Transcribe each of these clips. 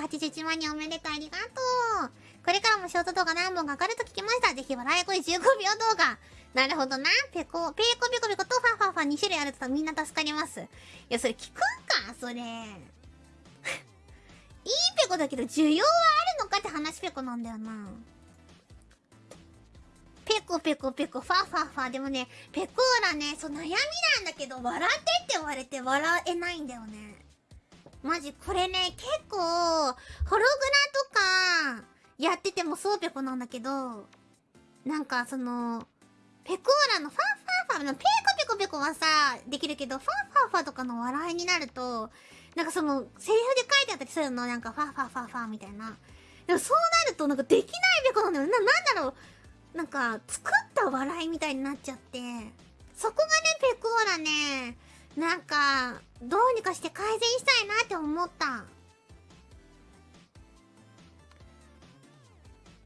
81万人おめでとう、ありがとう。これからもショート動画何本かかると聞きました。ぜひ笑い声15秒動画。なるほどな。ペコ、ペコペコペコとファファファ2種類あるとみんな助かります。いや、それ聞くんか？それ。いいペコだけど需要はあるのかって話ペコなんだよな。ペコペコペコ、ファファファ。でもね、ペコーラね、そう、悩みなんだけど、笑ってって言われて笑えないんだよね。マジ、これね、結構、ホログラとか、やっててもそうペコなんだけど、なんか、その、ペコーラのファンファンファのペコペコペコはさ、できるけど、ファンファンファンとかの笑いになると、なんかその、セリフで書いてあったりするの、なんか、ファンファンファンファンみたいな。でもそうなると、なんかできないペコなんだよ。な、なんだろう。なんか、作った笑いみたいになっちゃって、そこがね、ペ、なんか、どうにかして改善したいなって思った。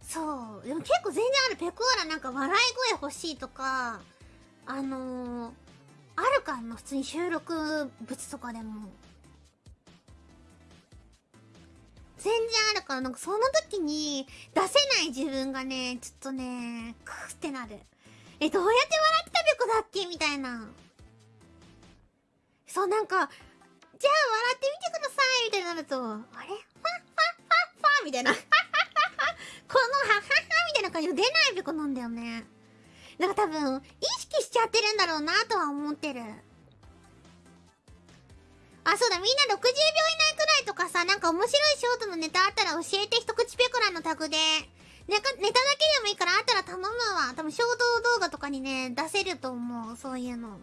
そう。でも結構全然ある。ペコーラなんか笑い声欲しいとか、あのー、あるかんの普通に収録物とかでも。全然あるから、なんかその時に出せない自分がね、ちょっとね、クーってなる。え、どうやって笑ってたべこだっけ？みたいな。そう、なんか、じゃあ笑ってみてくださいみたいになると、あれ？ファッファッファッファみたいな。このハハハみたいな感じで出ないべこなんだよね。なんか多分、意識しちゃってるんだろうなとは思ってる。あ、そうだ、みんな60秒以内くらいとかさ、なんか面白いショートのネタあったら教えて、一口ペコラのタグで。ネタだけでもいいからあったら頼むわ。多分、ショート動画とかにね、出せると思う。そういうの。